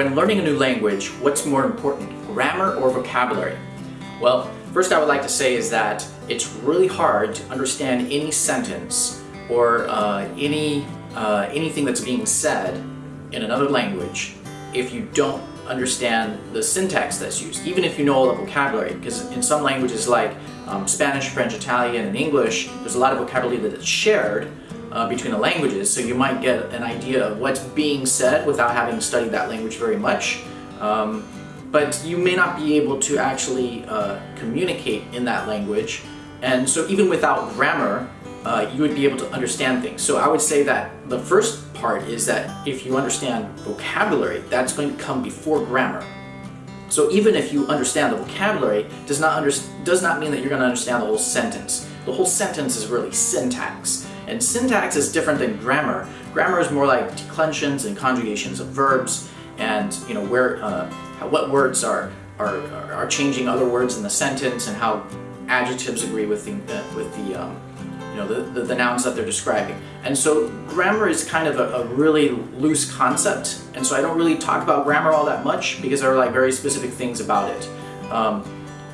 when learning a new language, what's more important, grammar or vocabulary? Well, first I would like to say is that it's really hard to understand any sentence or uh, any uh, anything that's being said in another language if you don't understand the syntax that's used, even if you know all the vocabulary, because in some languages like um, Spanish, French, Italian, and English, there's a lot of vocabulary that is shared uh, between the languages, so you might get an idea of what's being said without having studied that language very much. Um, but you may not be able to actually uh, communicate in that language, and so even without grammar, uh, you would be able to understand things. So I would say that the first part is that if you understand vocabulary, that's going to come before grammar. So even if you understand the vocabulary, does not, under, does not mean that you're going to understand the whole sentence. The whole sentence is really syntax. And syntax is different than grammar. Grammar is more like declensions and conjugations of verbs and you know where uh, what words are, are are changing other words in the sentence and how adjectives agree with the with the um, you know, the, the, the, nouns that they're describing. And so grammar is kind of a, a, really loose concept, and so I don't really talk about grammar all that much because there are like very specific things about it. Um,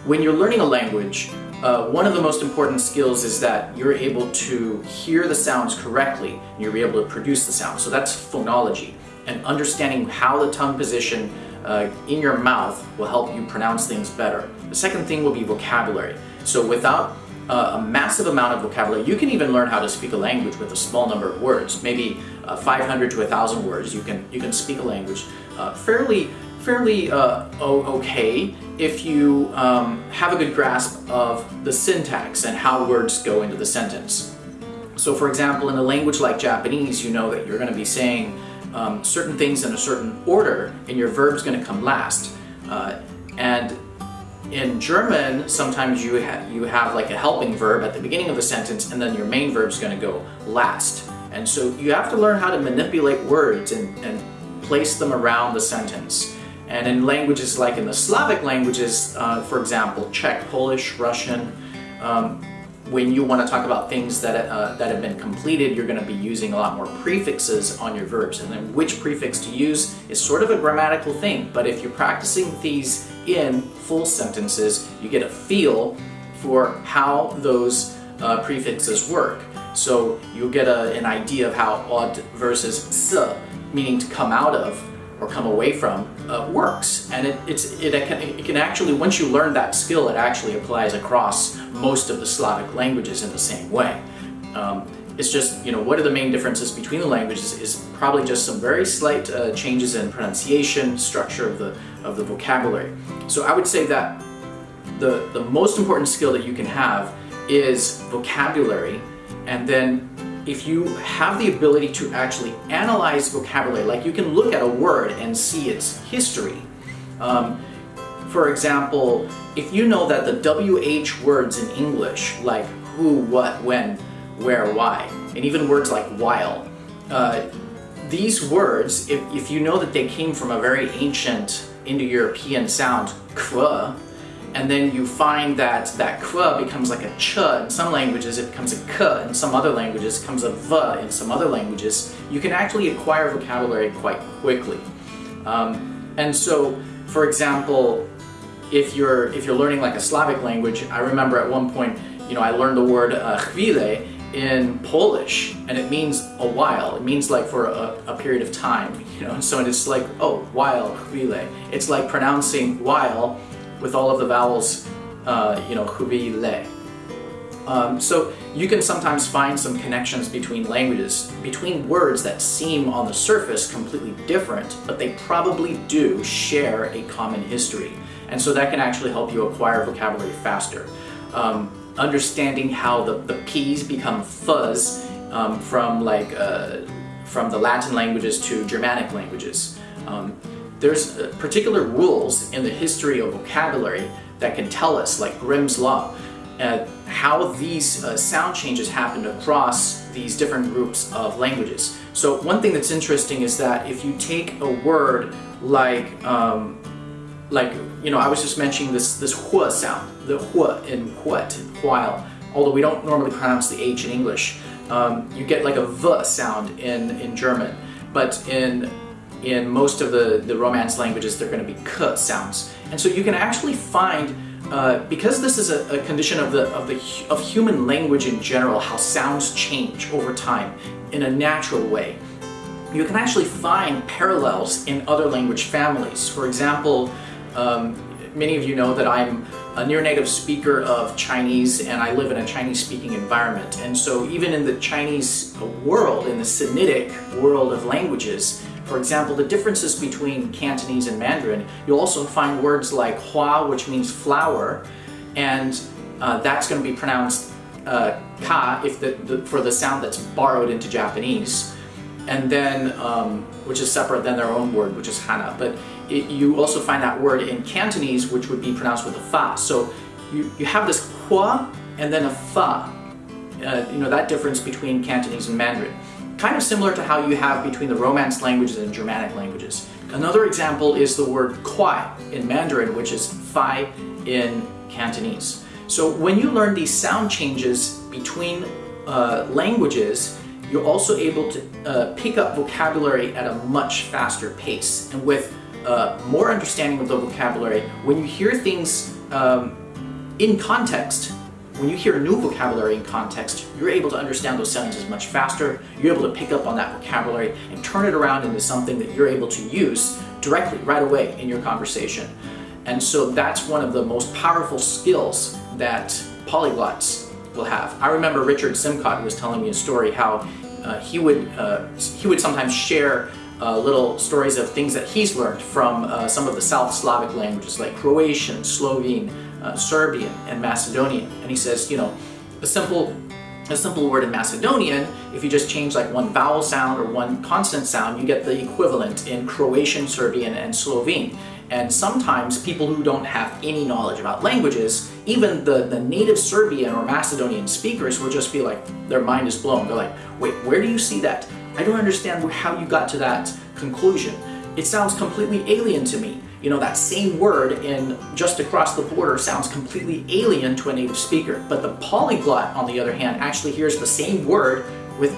when you're learning a language, uh, one of the most important skills is that you're able to hear the sounds correctly, and you're able to produce the sounds. So that's phonology, and understanding how the tongue position uh, in your mouth will help you pronounce things better. The second thing will be vocabulary. So without uh, a massive amount of vocabulary. You can even learn how to speak a language with a small number of words, maybe uh, 500 to 1,000 words. You can you can speak a language uh, fairly fairly uh, okay if you um, have a good grasp of the syntax and how words go into the sentence. So for example, in a language like Japanese, you know that you're going to be saying um, certain things in a certain order and your verb's going to come last. Uh, and in German, sometimes you, ha you have like a helping verb at the beginning of the sentence and then your main verb is going to go last. And so you have to learn how to manipulate words and, and place them around the sentence. And in languages like in the Slavic languages, uh, for example, Czech, Polish, Russian, um, when you want to talk about things that, uh, that have been completed, you're going to be using a lot more prefixes on your verbs. And then which prefix to use is sort of a grammatical thing, but if you're practicing these in full sentences, you get a feel for how those uh, prefixes work. So you'll get a, an idea of how od versus s, meaning to come out of or come away from, uh, works. And it, it's, it, it, can, it can actually, once you learn that skill, it actually applies across most of the Slavic languages in the same way. Um, it's just, you know, what are the main differences between the languages is probably just some very slight uh, changes in pronunciation, structure of the, of the vocabulary. So I would say that the, the most important skill that you can have is vocabulary and then if you have the ability to actually analyze vocabulary, like you can look at a word and see its history. Um, for example, if you know that the WH words in English, like who, what, when, where, why, and even words like while, uh, these words, if, if you know that they came from a very ancient Indo-European sound, kva, and then you find that that kva becomes like a ch in some languages, it becomes a k in some other languages, it becomes a v in some other languages, you can actually acquire vocabulary quite quickly. Um, and so, for example, if you're if you're learning like a Slavic language, I remember at one point, you know, I learned the word uh, chwile in Polish, and it means a while. It means like for a, a period of time, you know. So it's like, oh, while chwile. It's like pronouncing while with all of the vowels, uh, you know, hubi, le. Um, so you can sometimes find some connections between languages, between words that seem on the surface completely different, but they probably do share a common history. And so that can actually help you acquire vocabulary faster. Um, understanding how the, the P's become fuzz um, from like uh, from the Latin languages to Germanic languages. There's uh, particular rules in the history of vocabulary that can tell us, like Grimm's Law, uh, how these uh, sound changes happened across these different groups of languages. So one thing that's interesting is that if you take a word like, um, like you know, I was just mentioning this this hua sound, the hua in what, while, although we don't normally pronounce the H in English, um, you get like a v sound in, in German, but in in most of the, the Romance languages, they're going to be k sounds. And so you can actually find, uh, because this is a, a, condition of the, of the of human language in general, how sounds change over time in a natural way, you can actually find parallels in other language families. For example, um, many of you know that I'm a near native speaker of Chinese and I live in a Chinese speaking environment. And so even in the Chinese world, in the Sinitic world of languages, for example, the differences between Cantonese and Mandarin, you'll also find words like hua, which means flower, and uh, that's going to be pronounced uh, ka if the, the, for the sound that's borrowed into Japanese, and then um, which is separate than their own word, which is hana. But it, you also find that word in Cantonese, which would be pronounced with a fa. So you, you have this hua and then a fa. Uh, you know, that difference between Cantonese and Mandarin. Kind of similar to how you have between the Romance languages and Germanic languages. Another example is the word kwai in Mandarin, which is fai in Cantonese. So when you learn these sound changes between uh, languages, you're also able to uh, pick up vocabulary at a much faster pace. And with uh, more understanding of the vocabulary, when you hear things um, in context, when you hear new vocabulary in context, you're able to understand those sentences much faster, you're able to pick up on that vocabulary and turn it around into something that you're able to use directly, right away in your conversation. And so that's one of the most powerful skills that polyglots will have. I remember Richard Simcott was telling me a story how uh, he would uh, he would sometimes share uh, little stories of things that he's learned from uh, some of the South Slavic languages like Croatian, Slovene, uh, Serbian, and Macedonian. And he says, you know, a simple a simple word in Macedonian, if you just change like one vowel sound or one consonant sound, you get the equivalent in Croatian, Serbian, and Slovene. And sometimes people who don't have any knowledge about languages, even the, the native Serbian or Macedonian speakers will just be like, their mind is blown. They're like, wait, where do you see that? I don't understand how you got to that conclusion. It sounds completely alien to me. You know, that same word in just across the border sounds completely alien to a native speaker. But the polyglot, on the other hand, actually hears the same word with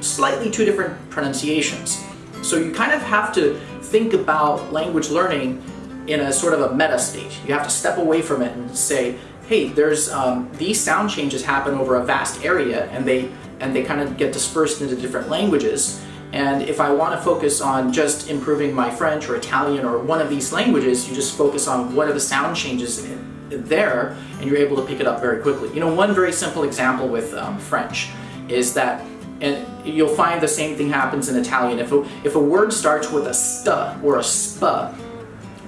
slightly two different pronunciations. So you kind of have to think about language learning in a sort of a meta state. You have to step away from it and say, hey, there's um, these sound changes happen over a vast area and they and they kind of get dispersed into different languages. And if I want to focus on just improving my French or Italian or one of these languages, you just focus on what are the sound changes there and you're able to pick it up very quickly. You know, one very simple example with um, French is that and you'll find the same thing happens in Italian. If a, if a word starts with a st or a sp,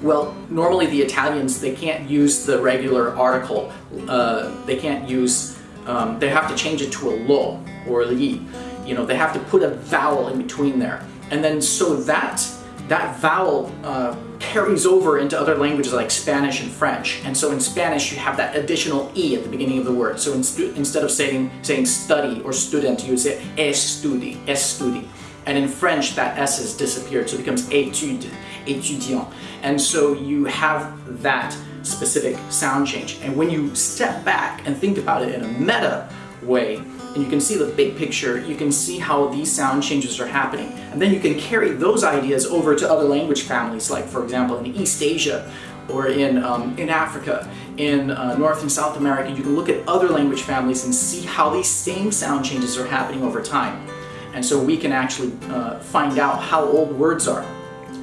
well, normally the Italians, they can't use the regular article. Uh, they can't use, um, they have to change it to a lo or li. You know, they have to put a vowel in between there. And then so that, that vowel uh, carries over into other languages like Spanish and French. And so in Spanish you have that additional E at the beginning of the word. So in instead of saying, saying study or student, you would say estudi, estudi. And in French that S has disappeared, so it becomes étude, étudiant. And so you have that specific sound change. And when you step back and think about it in a meta way, and you can see the big picture, you can see how these sound changes are happening. And then you can carry those ideas over to other language families, like for example in East Asia, or in, um, in Africa, in uh, North and South America, you can look at other language families and see how these same sound changes are happening over time. And so we can actually uh, find out how old words are.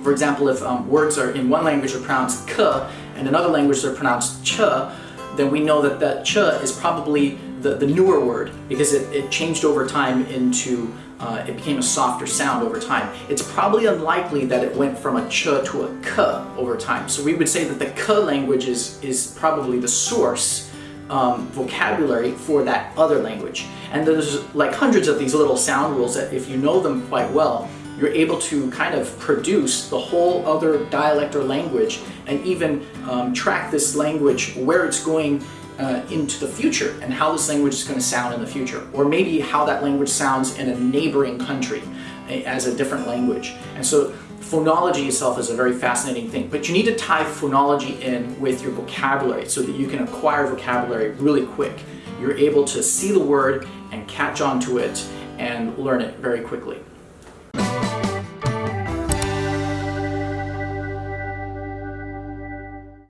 For example, if um, words are in one language are pronounced k and another language they're pronounced ch, then we know that that ch is probably the, the newer word because it, it changed over time into, uh, it became a softer sound over time. It's probably unlikely that it went from a ch to a k over time. So we would say that the k language is, is probably the source um, vocabulary for that other language. And there's like hundreds of these little sound rules that if you know them quite well, you're able to kind of produce the whole other dialect or language and even um, track this language where it's going uh, into the future and how this language is going to sound in the future or maybe how that language sounds in a neighboring country as a different language. And so phonology itself is a very fascinating thing, but you need to tie phonology in with your vocabulary so that you can acquire vocabulary really quick. You're able to see the word and catch on to it and learn it very quickly.